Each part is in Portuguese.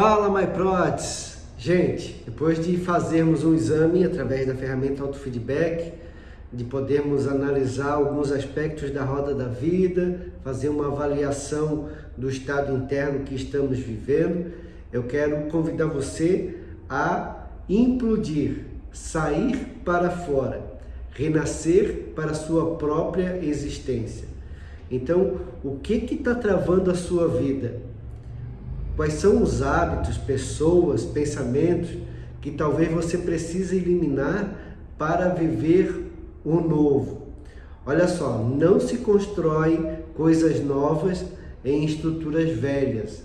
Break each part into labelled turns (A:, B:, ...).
A: Fala MyProds! Gente, depois de fazermos um exame através da ferramenta Autofeedback, de podermos analisar alguns aspectos da roda da vida, fazer uma avaliação do estado interno que estamos vivendo, eu quero convidar você a implodir, sair para fora, renascer para a sua própria existência. Então, o que está travando a sua vida? Quais são os hábitos, pessoas, pensamentos que talvez você precise eliminar para viver o novo? Olha só, não se constrói coisas novas em estruturas velhas.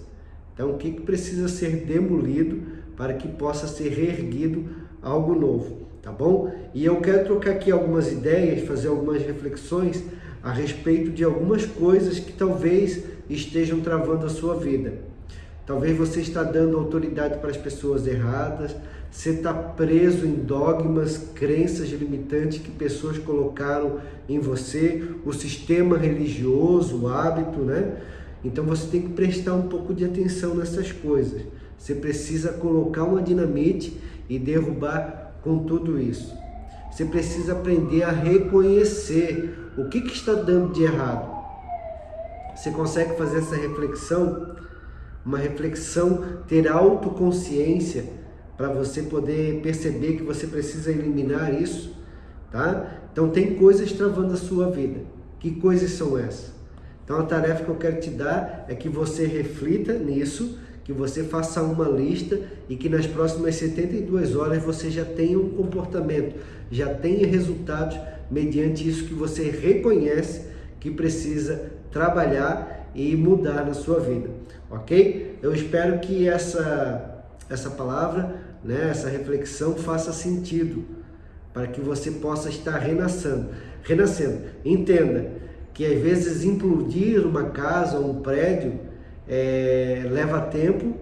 A: Então, o que, precisa ser demolido para que possa ser reerguido algo novo, tá bom? E eu quero trocar aqui algumas ideias, fazer algumas reflexões a respeito de algumas coisas que talvez estejam travando a sua vida. Talvez você está dando autoridade para as pessoas erradas, você está preso em dogmas, crenças limitantes que pessoas colocaram em você, o sistema religioso, o hábito, né? Então você tem que prestar um pouco de atenção nessas coisas. Você precisa colocar uma dinamite e derrubar com tudo isso. Você precisa aprender a reconhecer o que, que está dando de errado. Você consegue fazer essa reflexão uma reflexão, ter autoconsciência para você poder perceber que você precisa eliminar isso, tá? Então tem coisas travando a sua vida. Que coisas são essas? Então a tarefa que eu quero te dar é que você reflita nisso, que você faça uma lista e que nas próximas 72 horas você já tenha um comportamento, já tenha resultados mediante isso que você reconhece que precisa trabalhar e mudar na sua vida, ok? Eu espero que essa, essa palavra, né, essa reflexão faça sentido para que você possa estar renascendo. renascendo. Entenda que às vezes implodir uma casa ou um prédio é, leva tempo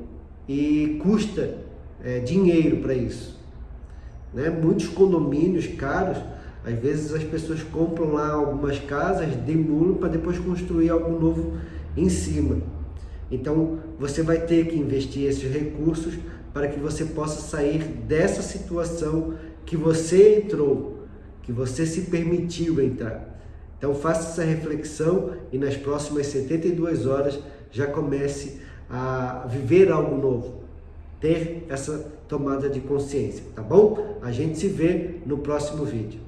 A: e custa é, dinheiro para isso. Né? Muitos condomínios caros às vezes as pessoas compram lá algumas casas, demolam para depois construir algo novo em cima. Então você vai ter que investir esses recursos para que você possa sair dessa situação que você entrou, que você se permitiu entrar. Então faça essa reflexão e nas próximas 72 horas já comece a viver algo novo, ter essa tomada de consciência, tá bom? A gente se vê no próximo vídeo.